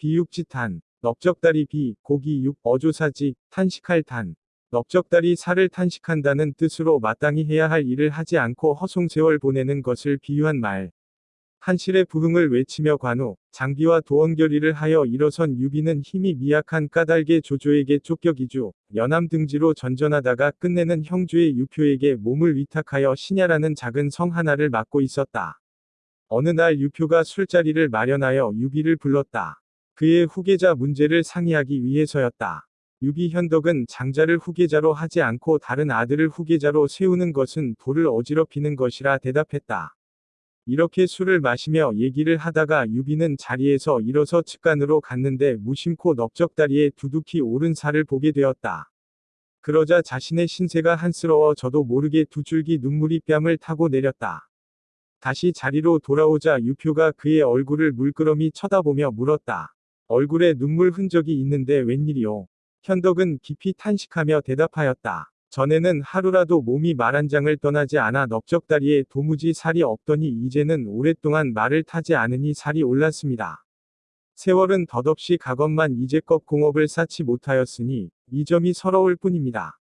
비육지탄, 넓적다리 비, 고기 육, 어조사지, 탄식할 탄. 넓적다리 살을 탄식한다는 뜻으로 마땅히 해야 할 일을 하지 않고 허송세월 보내는 것을 비유한 말. 한실의 부흥을 외치며 관우, 장비와 도원결의를 하여 일어선 유비는 힘이 미약한 까닭에 조조에게 쫓겨 기주, 여남 등지로 전전하다가 끝내는 형주의 유표에게 몸을 위탁하여 신야라는 작은 성 하나를 맡고 있었다. 어느 날 유표가 술자리를 마련하여 유비를 불렀다. 그의 후계자 문제를 상의하기 위해서였다. 유비 현덕은 장자를 후계자로 하지 않고 다른 아들을 후계자로 세우는 것은 도를 어지럽히는 것이라 대답했다. 이렇게 술을 마시며 얘기를 하다가 유비는 자리에서 일어서 측간으로 갔는데 무심코 넓적다리에 두둑히 오른 살을 보게 되었다. 그러자 자신의 신세가 한스러워 저도 모르게 두 줄기 눈물이 뺨을 타고 내렸다. 다시 자리로 돌아오자 유표가 그의 얼굴을 물끄러미 쳐다보며 물었다. 얼굴에 눈물 흔적이 있는데 웬일이오? 현덕은 깊이 탄식하며 대답하였다. 전에는 하루라도 몸이 말 한 장을 떠나지 않아 넓적다리에 도무지 살이 없더니 이제는 오랫동안 말을 타지 않으니 살이 올랐습니다. 세월은 덧없이 가건만 이제껏 공업을 쌓지 못하였으니 이 점이 서러울 뿐입니다.